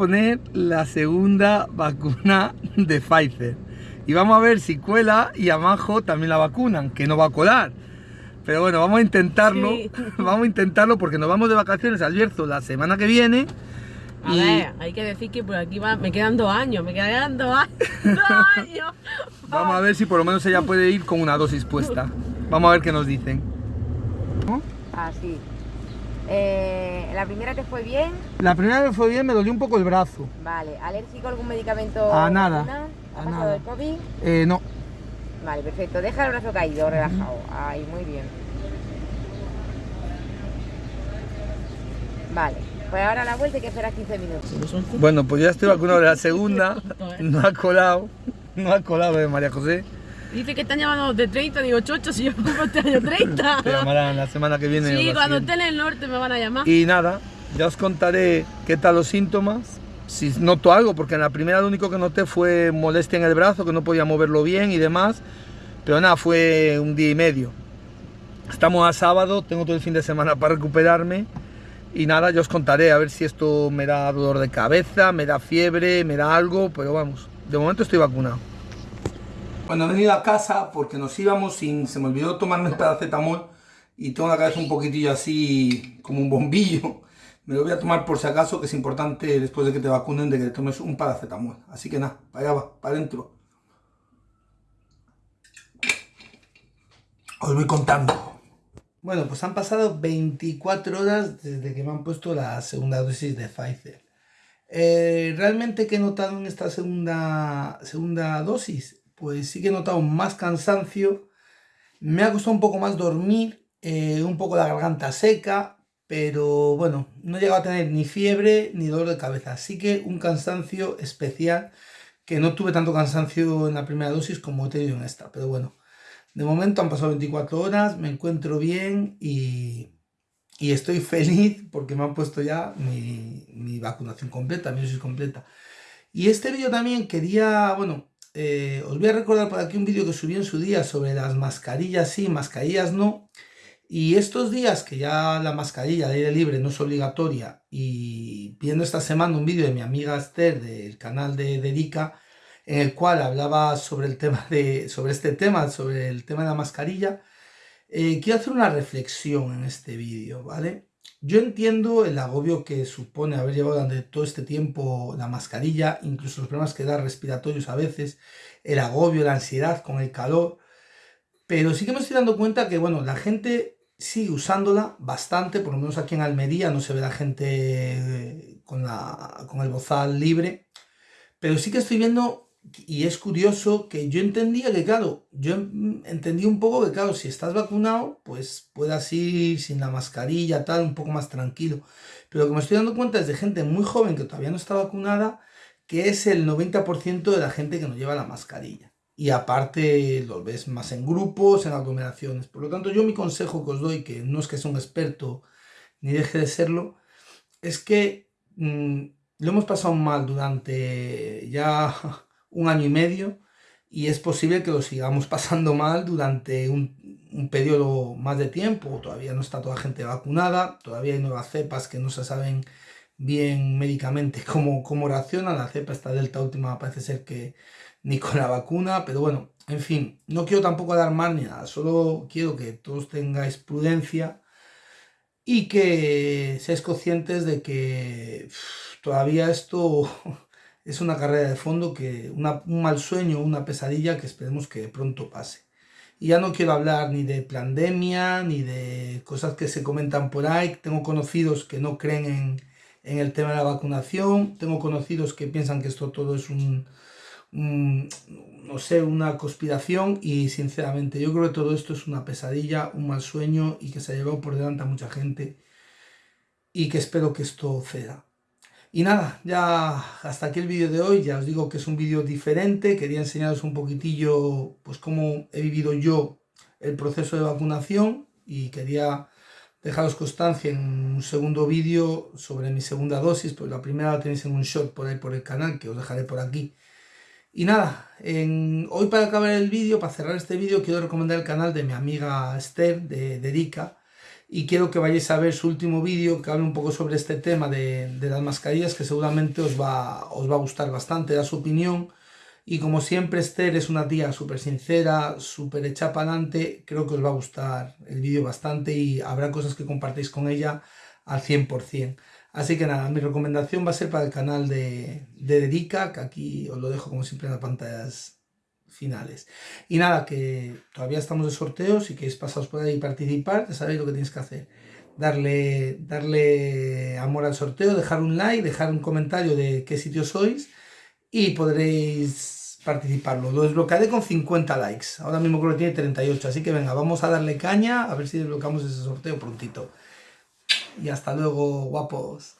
poner la segunda vacuna de Pfizer. Y vamos a ver si cuela y a Majo también la vacunan, que no va a colar. Pero bueno, vamos a intentarlo. Vamos a intentarlo porque nos vamos de vacaciones al Bierzo la semana que viene. A ver, hay que decir que por aquí va, me quedan dos años, me quedan dos años. Vamos a ver si por lo menos ella puede ir con una dosis puesta. Vamos a ver qué nos dicen. Así. Eh, ¿La primera te fue bien? La primera vez fue bien, me dolió un poco el brazo. Vale. ¿Alérgico a algún medicamento? A nada. ¿Ha A pasado nada. el COVID? Eh, no. Vale, perfecto. Deja el brazo caído, relajado. Ahí, muy bien. Vale. Pues ahora a la vuelta hay que esperar 15 minutos. Bueno, pues ya estoy vacunado de la segunda. No ha colado. No ha colado, eh, María José. Dice que están llamando de 30, digo, chocho, si yo cumplo este año 30. Te llamarán la semana que viene. Sí, cuando esté en el norte me van a llamar. Y nada, ya os contaré qué tal los síntomas. Si noto algo, porque en la primera lo único que noté fue molestia en el brazo, que no podía moverlo bien y demás. Pero nada, fue un día y medio. Estamos a sábado, tengo todo el fin de semana para recuperarme. Y nada, ya os contaré a ver si esto me da dolor de cabeza, me da fiebre, me da algo, pero vamos, de momento estoy vacunado. Cuando he venido a casa, porque nos íbamos sin, se me olvidó tomarme el paracetamol y tengo la cabeza un poquitillo así como un bombillo. Me lo voy a tomar por si acaso, que es importante después de que te vacunen de que te tomes un paracetamol. Así que nada, para allá va, para adentro. Os voy contando. Bueno, pues han pasado 24 horas desde que me han puesto la segunda dosis de Pfizer. Eh, ¿Realmente qué he notado en esta segunda, segunda dosis? Pues sí que he notado más cansancio, me ha costado un poco más dormir, eh, un poco la garganta seca, pero bueno, no he llegado a tener ni fiebre ni dolor de cabeza. Así que un cansancio especial, que no tuve tanto cansancio en la primera dosis como he tenido en esta, pero bueno. De momento han pasado 24 horas, me encuentro bien y, y estoy feliz porque me han puesto ya mi, mi vacunación completa, mi dosis completa. Y este vídeo también quería, bueno, eh, os voy a recordar por aquí un vídeo que subí en su día sobre las mascarillas sí, mascarillas no. Y estos días que ya la mascarilla de aire libre no es obligatoria y viendo esta semana un vídeo de mi amiga Esther del canal de Dedica en el cual hablaba sobre el tema de sobre este tema, sobre el tema de la mascarilla, eh, quiero hacer una reflexión en este vídeo, ¿vale? Yo entiendo el agobio que supone haber llevado durante todo este tiempo la mascarilla, incluso los problemas que da respiratorios a veces, el agobio, la ansiedad con el calor, pero sí que me estoy dando cuenta que, bueno, la gente sigue usándola bastante, por lo menos aquí en Almería no se ve la gente eh, con, la, con el bozal libre, pero sí que estoy viendo y es curioso que yo entendía que, claro, yo entendí un poco que, claro, si estás vacunado, pues puedas ir sin la mascarilla, tal, un poco más tranquilo. Pero lo que me estoy dando cuenta es de gente muy joven que todavía no está vacunada, que es el 90% de la gente que no lleva la mascarilla. Y aparte lo ves más en grupos, en aglomeraciones. Por lo tanto, yo mi consejo que os doy, que no es que sea un experto ni deje de serlo, es que mmm, lo hemos pasado mal durante ya un año y medio y es posible que lo sigamos pasando mal durante un, periodo más de tiempo. Todavía no está toda la gente vacunada, todavía hay nuevas cepas que no se saben bien médicamente cómo, cómo reaccionan. La cepa esta delta última parece ser que ni con la vacuna, pero bueno, en fin, no quiero tampoco alarmar ni nada, solo quiero que todos tengáis prudencia y que seáis conscientes de que todavía esto es una carrera de fondo, que una, un mal sueño, una pesadilla que esperemos que pronto pase. Y ya no quiero hablar ni de pandemia, ni de cosas que se comentan por ahí. Tengo conocidos que no creen en, en el tema de la vacunación. Tengo conocidos que piensan que esto todo es un, no sé, una conspiración. Y sinceramente yo creo que todo esto es una pesadilla, un mal sueño y que se ha llevado por delante a mucha gente. Y que espero que esto ceda. Y nada, ya hasta aquí el vídeo de hoy, ya os digo que es un vídeo diferente, quería enseñaros un poquitillo pues cómo he vivido yo el proceso de vacunación. Y quería dejaros constancia en un segundo vídeo sobre mi segunda dosis, pues la primera la tenéis en un short por ahí por el canal, que os dejaré por aquí. Y nada, hoy para acabar el vídeo, para cerrar este vídeo, quiero recomendar el canal de mi amiga Esther, de, de y quiero que vayáis a ver su último vídeo que habla un poco sobre este tema de, las mascarillas que seguramente os va, os va a gustar bastante, da su opinión y como siempre Esther es una tía súper sincera, súper hecha para adelante, creo que os va a gustar el vídeo bastante y habrá cosas que compartéis con ella al 100%. Así que nada, mi recomendación va a ser para el canal de, de Dedica, que aquí os lo dejo como siempre en las pantallas finales. Y nada, que todavía estamos de sorteo, si queréis pasaros por ahí y participar, ya sabéis lo que tenéis que hacer. Darle, darle amor al sorteo, dejar un like, dejar un comentario de qué sitio sois y podréis participarlo. Lo desbloquearé con 50 likes. Ahora mismo creo que tiene 38, así que venga, vamos a darle caña a ver si desbloqueamos ese sorteo prontito. Y hasta luego, guapos.